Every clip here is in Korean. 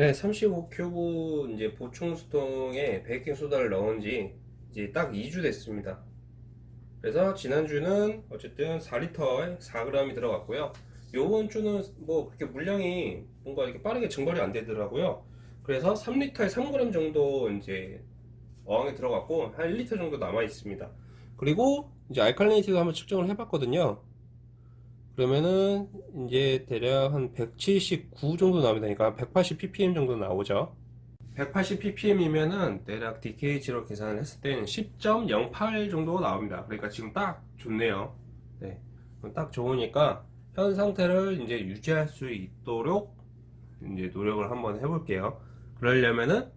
네, 35큐브 이제 보충 수동에 베이킹 소다를 넣은 지 이제 딱 2주 됐습니다. 그래서 지난주는 어쨌든 4리터에 4g이 들어갔고요. 요번 주는 뭐 그렇게 물량이 뭔가 이렇게 빠르게 증발이 안 되더라고요. 그래서 3리터에 3g 정도 이제 어항에 들어갔고 한 1리터 정도 남아 있습니다. 그리고 이제 알칼리니티도 한번 측정을 해봤거든요. 그러면은 이제 대략 한 179 정도 나옵니다. 그러니까 180 ppm 정도 나오죠. 180 ppm이면은 대략 DKH로 계산을 했을 때는 10.08 정도 나옵니다. 그러니까 지금 딱 좋네요. 네. 딱 좋으니까 현 상태를 이제 유지할 수 있도록 이제 노력을 한번 해볼게요. 그러려면은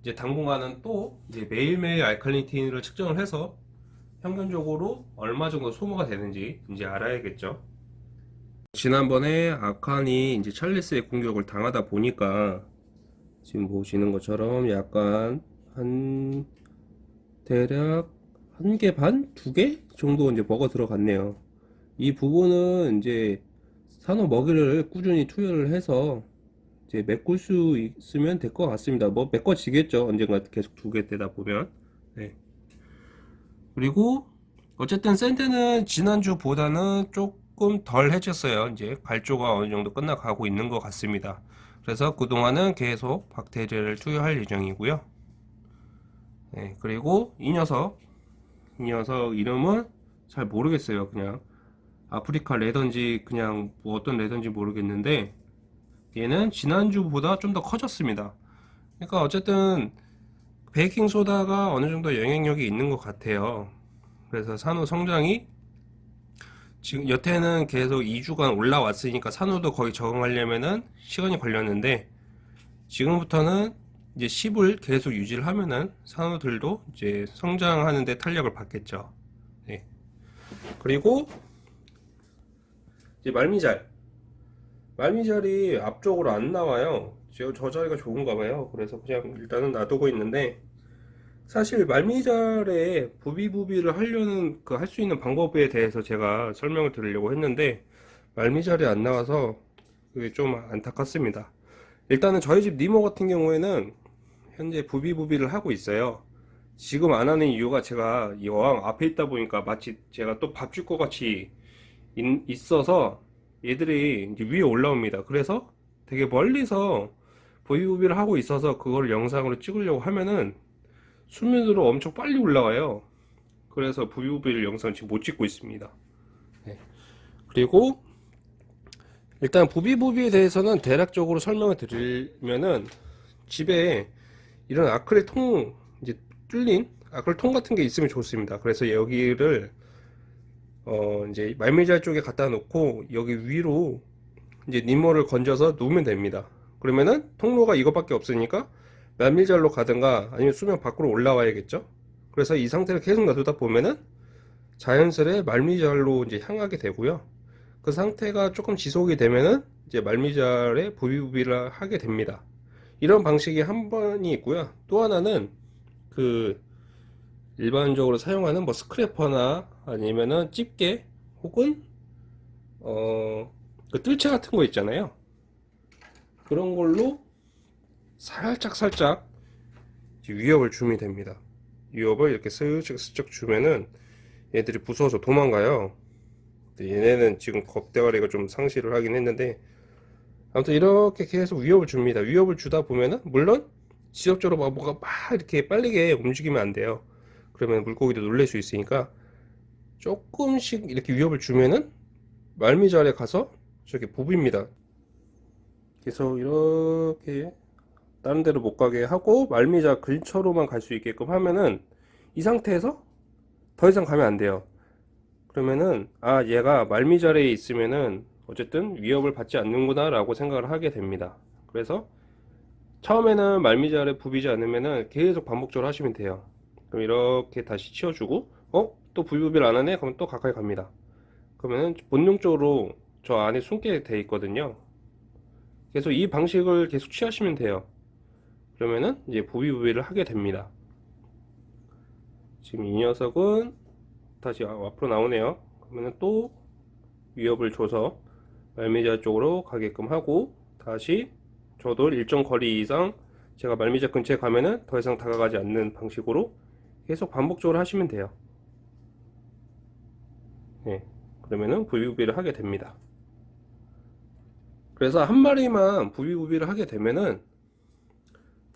이제 당분간은 또 이제 매일매일 알칼리니티를 측정을 해서 평균적으로 얼마 정도 소모가 되는지 이제 알아야겠죠. 지난번에 아칸이 이제 찰리스의 공격을 당하다 보니까 지금 보시는 것처럼 약간 한 대략 한 개 반? 두 개? 정도 이제 먹어 들어갔네요. 이 부분은 이제 산호 먹이를 꾸준히 투여를 해서 이제 메꿀 수 있으면 될 것 같습니다. 뭐 메꿔지겠죠. 언젠가 계속 두 개 되다 보면. 네. 그리고 어쨌든 샌드는 지난주보다는 조금 덜 해졌어요. 이제 발조가 어느 정도 끝나가고 있는 것 같습니다. 그래서 그동안은 계속 박테리아를 투여할 예정이고요. 네, 그리고 이 녀석, 이 녀석 이름은 잘 모르겠어요. 그냥 아프리카 레던지 그냥 뭐 어떤 레던지 모르겠는데 얘는 지난주보다 좀 더 커졌습니다. 그러니까 어쨌든 베이킹 소다가 어느 정도 영향력이 있는 것 같아요. 그래서 산호 성장이 지금 여태는 계속 2주간 올라왔으니까 산호도 거의 적응하려면은 시간이 걸렸는데 지금부터는 이제 10을 계속 유지를 하면은 산호들도 이제 성장하는데 탄력을 받겠죠. 네. 그리고 이제 말미잘 말미잘이 앞쪽으로 안 나와요. 저, 저 자리가 좋은가 봐요. 그래서 그냥 일단은 놔두고 있는데 사실 말미잘에 부비부비를 하려는 그 할 수 있는 방법에 대해서 제가 설명을 드리려고 했는데 말미잘이 안 나와서 그게 좀 안타깝습니다. 일단은 저희 집 니모 같은 경우에는 현재 부비부비를 하고 있어요. 지금 안 하는 이유가 제가 이 어항 앞에 있다 보니까 마치 제가 또 밥 줄 것 같이 있, 어서 얘들이 위에 올라옵니다. 그래서 되게 멀리서 부비부비를 하고 있어서 그걸 영상으로 찍으려고 하면은 수면으로 엄청 빨리 올라와요. 그래서 부비부비를 영상 지금 못 찍고 있습니다. 네. 그리고 일단 부비부비에 대해서는 대략적으로 설명을 드리면은 집에 이런 아크릴 통 이제 뚫린 아크릴 통 같은 게 있으면 좋습니다. 그래서 여기를 어 이제 말미잘 쪽에 갖다 놓고 여기 위로 이제 니모를 건져서 놓으면 됩니다. 그러면은 통로가 이것밖에 없으니까 말미잘로 가든가 아니면 수면 밖으로 올라와야겠죠? 그래서 이 상태를 계속 놔두다 보면은 자연스레 말미잘로 이제 향하게 되고요. 그 상태가 조금 지속이 되면은 이제 말미잘에 부비부비를 하게 됩니다. 이런 방식이 한 번이 있고요. 또 하나는 그 일반적으로 사용하는 뭐 스크래퍼나 아니면은 집게 혹은 어 그 뜰채 같은 거 있잖아요. 그런 걸로 살짝 살짝 위협을 주면 됩니다. 위협을 이렇게 슬쩍 슬쩍 주면은 얘들이 무서워서 도망가요. 얘네는 지금 겁대가리가 좀 상실을 하긴 했는데 아무튼 이렇게 계속 위협을 줍니다. 위협을 주다 보면은 물론 지속적으로 막 뭐가 막 이렇게 빨리게 움직이면 안 돼요. 그러면 물고기도 놀랄 수 있으니까 조금씩 이렇게 위협을 주면은 말미잘에 가서 저렇게 부비입니다. 계속 이렇게 다른 데로 못 가게 하고 말미자 근처로만 갈 수 있게끔 하면은 이 상태에서 더 이상 가면 안 돼요. 그러면은 아 얘가 말미잘에 있으면은 어쨌든 위협을 받지 않는구나 라고 생각을 하게 됩니다. 그래서 처음에는 말미잘에 부비지 않으면은 계속 반복적으로 하시면 돼요. 그럼 이렇게 다시 치워주고 어? 또 부비부비를 안 하네? 그러면 또 가까이 갑니다. 그러면은 본능적으로 저 안에 숨게 돼 있거든요. 그래서 이 방식을 계속 취하시면 돼요 그러면은 이제 부비부비를 하게 됩니다 지금 이 녀석은 다시 앞으로 나오네요 그러면은 또 위협을 줘서 말미자 쪽으로 가게끔 하고 다시 저도 일정 거리 이상 제가 말미잘 근처에 가면은 더 이상 다가가지 않는 방식으로 계속 반복적으로 하시면 돼요. 네, 그러면은 부비부비를 하게 됩니다. 그래서 한 마리만 부비부비를 하게 되면은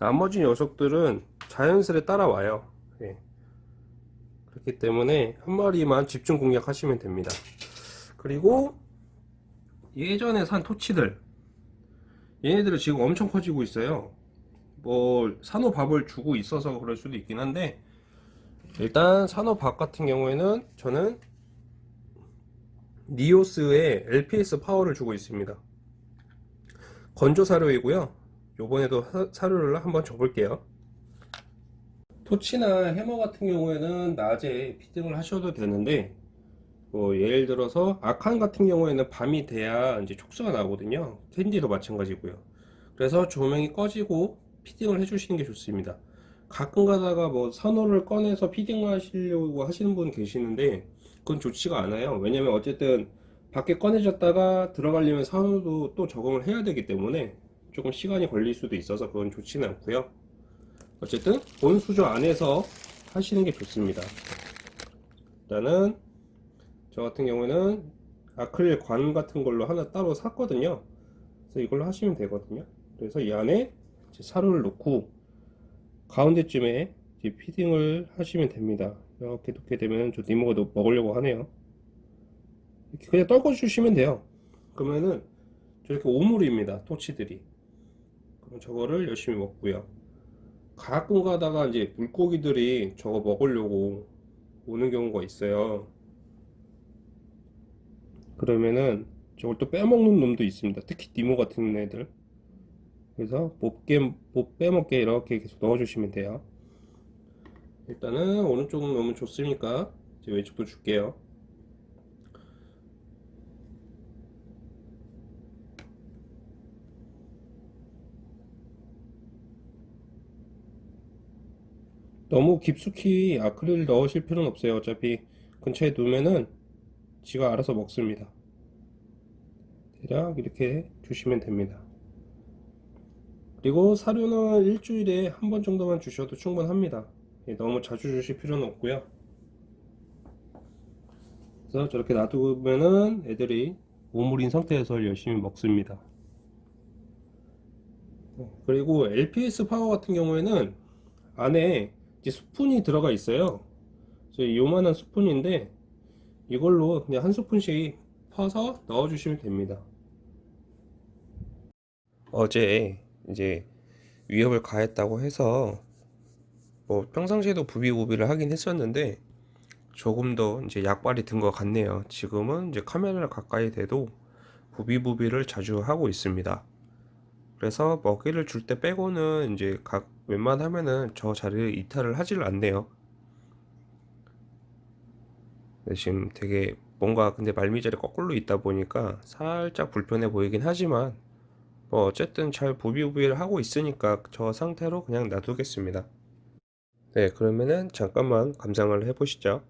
나머지 녀석들은 자연스레 따라와요. 예. 그렇기 때문에 한 마리만 집중 공략하시면 됩니다. 그리고 예전에 산 토치들 얘네들은 지금 엄청 커지고 있어요. 뭐 산호밥을 주고 있어서 그럴 수도 있긴 한데 일단 산호밥 같은 경우에는 저는 니오스의 LPS 파워를 주고 있습니다. 건조 사료이고요. 요번에도 사- 사료를 한번 줘볼게요. torch나 hammer 같은 경우에는 낮에 feeding을 하셔도 되는데 뭐 예를 들어서 acan 같은 경우에는 밤이 돼야 이제 촉수가 나거든요. candy도 마찬가지고요. 그래서 조명이 꺼지고 feeding을 해주시는 게 좋습니다. 가끔 가다가 뭐 산호를 꺼내서 feeding 하시려고 하시는 분 계시는데 그건 좋지가 않아요. 왜냐면 어쨌든 밖에 꺼내졌다가 들어가려면 산호도 또 적응을 해야 되기 때문에 조금 시간이 걸릴 수도 있어서 그건 좋지는 않고요. 어쨌든 본 수조 안에서 하시는 게 좋습니다. 일단은 저 같은 경우는 아크릴 관 같은 걸로 하나 따로 샀거든요. 그래서 이걸로 하시면 되거든요. 그래서 이 안에 사료를 넣고 가운데쯤에 피딩을 하시면 됩니다. 이렇게 놓게 되면 저 니모가 너- 먹으려고 하네요. 그냥 떨궈 주시면 돼요. 그러면은 저렇게 오물입니다. 토치들이. 저거를 열심히 먹고요. 가끔 가다가 이제 물고기들이 저거 먹으려고 오는 경우가 있어요. 그러면은 저걸 또 빼먹는 놈도 있습니다. 특히 니모 같은 애들. 그래서 못게 못 빼먹게 이렇게 계속 넣어주시면 돼요. 일단은 오른쪽은 너무 좋으니까 이제 왼쪽도 줄게요. 너무 깊숙이 아크릴 넣으실 필요는 없어요. 어차피 근처에 두면은 지가 알아서 먹습니다. 대략 이렇게 주시면 됩니다. 그리고 사료는 일주일에 한 번 정도만 주셔도 충분합니다. 예, 너무 자주 주실 필요는 없고요. 그래서 저렇게 놔두면은 애들이 오물인 상태에서 열심히 먹습니다. 네, 그리고 LPS 파워 같은 경우에는 안에 이제 스푼이 들어가 있어요. 요만한 스푼인데 이걸로 그냥 한 스푼씩 퍼서 넣어 주시면 됩니다. 어제 이제 위협을 가했다고 해서 뭐 평상시에도 부비부비를 하긴 했었는데 조금 더 이제 약발이 든 것 같네요. 지금은 이제 카메라를 가까이 대도 부비부비를 자주 하고 있습니다. 그래서 먹이를 줄 때 빼고는 이제 각 웬만하면은 저 자리를 이탈을 하질 않네요. 근데 지금 되게 뭔가 근데 말미잘이 거꾸로 있다 보니까 살짝 불편해 보이긴 하지만 뭐 어쨌든 잘 부비부비를 하고 있으니까 저 상태로 그냥 놔두겠습니다. 네, 그러면은 잠깐만 감상을 해보시죠.